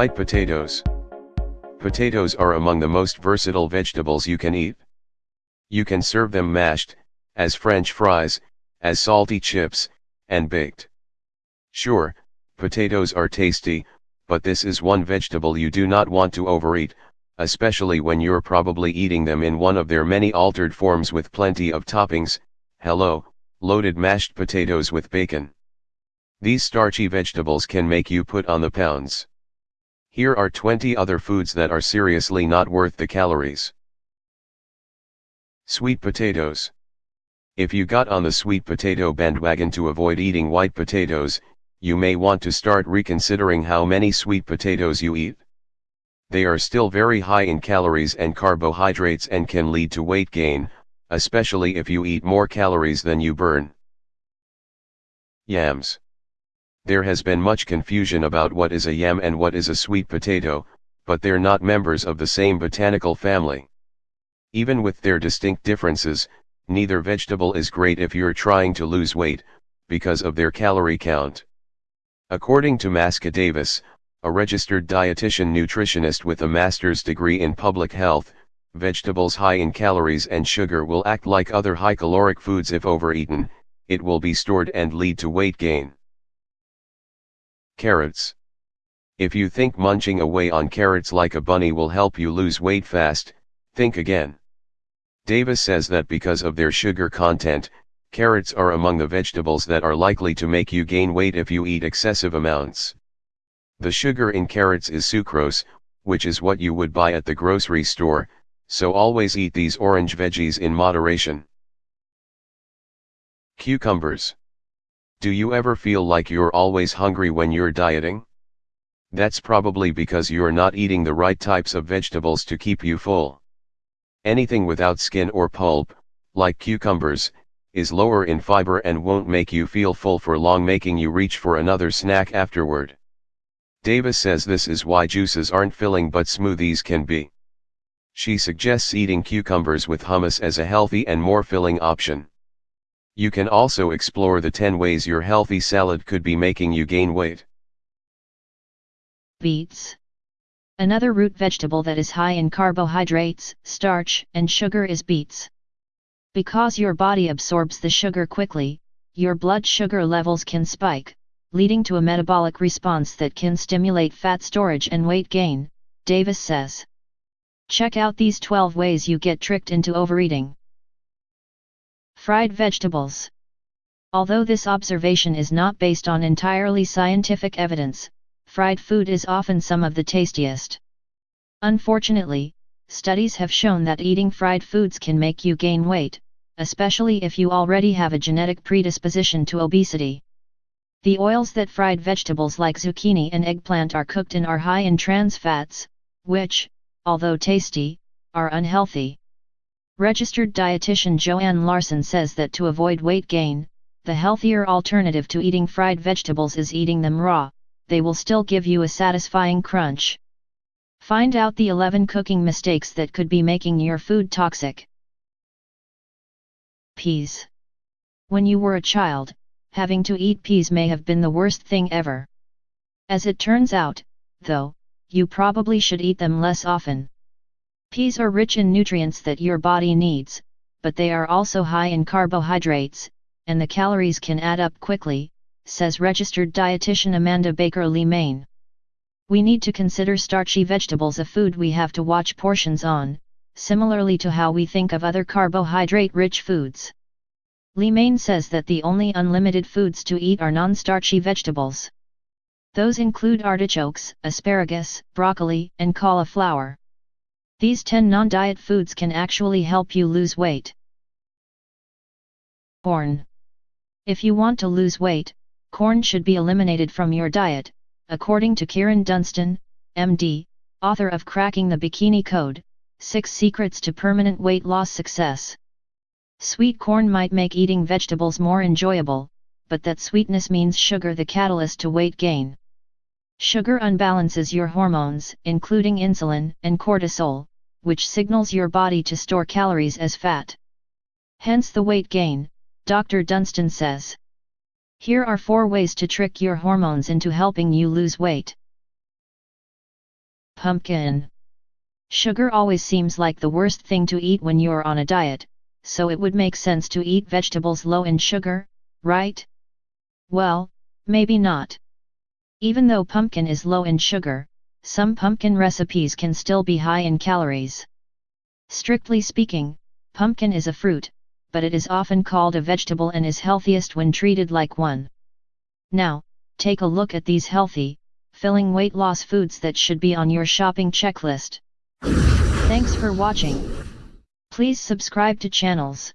White potatoes. Potatoes are among the most versatile vegetables you can eat. You can serve them mashed, as french fries, as salty chips, and baked. Sure, potatoes are tasty, but this is one vegetable you do not want to overeat, especially when you're probably eating them in one of their many altered forms with plenty of toppings, hello, loaded mashed potatoes with bacon. These starchy vegetables can make you put on the pounds. Here are 20 other foods that are seriously not worth the calories. Sweet potatoes. If you got on the sweet potato bandwagon to avoid eating white potatoes, you may want to start reconsidering how many sweet potatoes you eat. They are still very high in calories and carbohydrates and can lead to weight gain, especially if you eat more calories than you burn. Yams. There has been much confusion about what is a yam and what is a sweet potato, but they're not members of the same botanical family. Even with their distinct differences, neither vegetable is great if you're trying to lose weight, because of their calorie count. According to Maska Davis, a registered dietitian nutritionist with a master's degree in public health, vegetables high in calories and sugar will act like other high caloric foods if overeaten, it will be stored and lead to weight gain. Carrots. If you think munching away on carrots like a bunny will help you lose weight fast, think again. Davis says that because of their sugar content, carrots are among the vegetables that are likely to make you gain weight if you eat excessive amounts. The sugar in carrots is sucrose, which is what you would buy at the grocery store, so always eat these orange veggies in moderation. Cucumbers. Do you ever feel like you're always hungry when you're dieting? That's probably because you're not eating the right types of vegetables to keep you full. Anything without skin or pulp, like cucumbers, is lower in fiber and won't make you feel full for long making you reach for another snack afterward. Davis says this is why juices aren't filling but smoothies can be. She suggests eating cucumbers with hummus as a healthy and more filling option. You can also explore the 10 ways your healthy salad could be making you gain weight. Beets. Another root vegetable that is high in carbohydrates, starch, and sugar is beets. Because your body absorbs the sugar quickly, your blood sugar levels can spike, leading to a metabolic response that can stimulate fat storage and weight gain, Davis says. Check out these 12 ways you get tricked into overeating. Fried vegetables. Although this observation is not based on entirely scientific evidence, fried food is often some of the tastiest. Unfortunately, studies have shown that eating fried foods can make you gain weight, especially if you already have a genetic predisposition to obesity. The oils that fried vegetables like zucchini and eggplant are cooked in are high in trans fats, which, although tasty, are unhealthy. Registered dietitian Joanne Larson says that to avoid weight gain, the healthier alternative to eating fried vegetables is eating them raw, they will still give you a satisfying crunch. Find out the 11 cooking mistakes that could be making your food toxic. Peas. When you were a child, having to eat peas may have been the worst thing ever. As it turns out, though, you probably should eat them less often. Peas are rich in nutrients that your body needs, but they are also high in carbohydrates, and the calories can add up quickly, says registered dietitian Amanda Baker Lemein. We need to consider starchy vegetables a food we have to watch portions on, similarly to how we think of other carbohydrate-rich foods. Lemein says that the only unlimited foods to eat are non-starchy vegetables. Those include artichokes, asparagus, broccoli, and cauliflower. These 10 non-diet foods can actually help you lose weight. Corn. If you want to lose weight, corn should be eliminated from your diet, according to Kyrin Dunston, MD, author of Cracking the Bikini Code, 6 Secrets to Permanent Weight Loss Success. Sweet corn might make eating vegetables more enjoyable, but that sweetness means sugar the catalyst to weight gain. Sugar unbalances your hormones, including insulin and cortisol, which signals your body to store calories as fat. Hence the weight gain, Dr. Dunston says. Here are four ways to trick your hormones into helping you lose weight. Pumpkin. Sugar always seems like the worst thing to eat when you're on a diet, so it would make sense to eat vegetables low in sugar, right? Well, maybe not. Even though pumpkin is low in sugar, some pumpkin recipes can still be high in calories. Strictly speaking, pumpkin is a fruit, but it is often called a vegetable and is healthiest when treated like one. Now, take a look at these healthy, filling weight loss foods that should be on your shopping checklist. Thanks for watching. Please subscribe to channels.